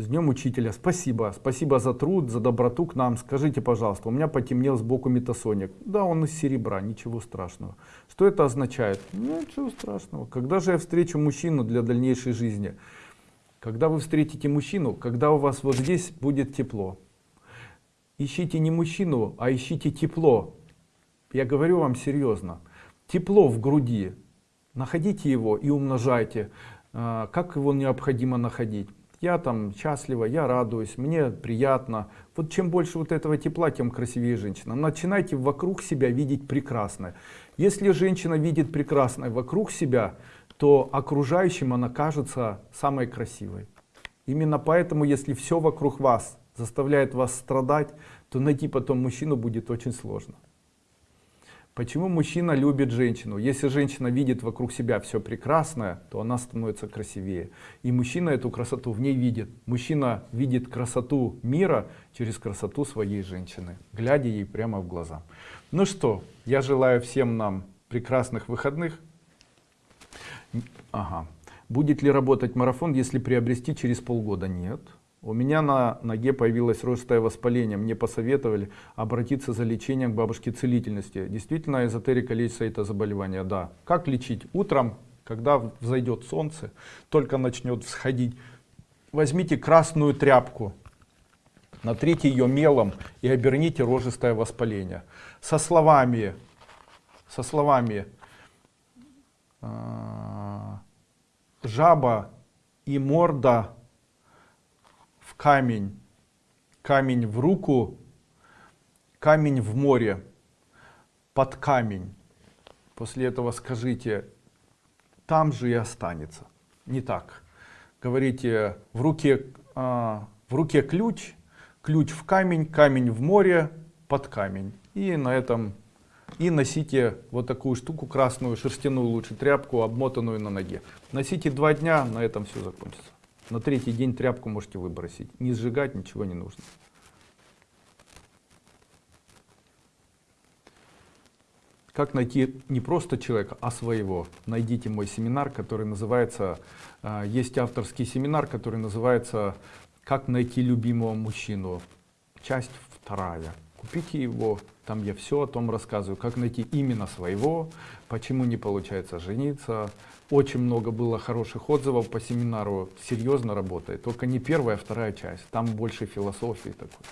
С днем учителя. Спасибо. Спасибо за труд, за доброту к нам. Скажите, пожалуйста, у меня потемнел сбоку метасоник. Да, он из серебра, ничего страшного. Что это означает? Ну, ничего страшного. Когда же я встречу мужчину для дальнейшей жизни? Когда вы встретите мужчину, когда у вас вот здесь будет тепло. Ищите не мужчину, а ищите тепло. Я говорю вам серьезно. Тепло в груди. Находите его и умножайте. А, как его необходимо находить? Я там счастлива, я радуюсь, мне приятно. Вот чем больше вот этого тепла, тем красивее женщина. Начинайте вокруг себя видеть прекрасное. Если женщина видит прекрасное вокруг себя, то окружающим она кажется самой красивой. Именно поэтому, если все вокруг вас заставляет вас страдать, то найти потом мужчину будет очень сложно. Почему мужчина любит женщину? Если женщина видит вокруг себя все прекрасное, то она становится красивее. И мужчина эту красоту в ней видит. Мужчина видит красоту мира через красоту своей женщины, глядя ей прямо в глаза. Ну что, я желаю всем нам прекрасных выходных. Ага. Будет ли работать марафон, если приобрести через полгода? Нет. У меня на ноге появилось ростое воспаление. Мне посоветовали обратиться за лечением к бабушке целительности. Действительно, эзотерика лечится это заболевание. Да. Как лечить? Утром, когда взойдет солнце, только начнет всходить, возьмите красную тряпку, натрите ее мелом и оберните рожистое воспаление. Со словами, со словами э, жаба и морда камень, камень в руку, камень в море, под камень. После этого скажите, там же и останется. Не так. Говорите, в руке, а, в руке ключ, ключ в камень, камень в море, под камень. И на этом и носите вот такую штуку красную, шерстяную лучше тряпку, обмотанную на ноге. Носите два дня, на этом все закончится. На третий день тряпку можете выбросить. Не сжигать ничего не нужно. Как найти не просто человека, а своего? Найдите мой семинар, который называется, а, есть авторский семинар, который называется «Как найти любимого мужчину». Часть вторая. Купите его, там я все о том рассказываю, как найти именно своего, почему не получается жениться, очень много было хороших отзывов по семинару, серьезно работает. Только не первая, а вторая часть. Там больше философии такой.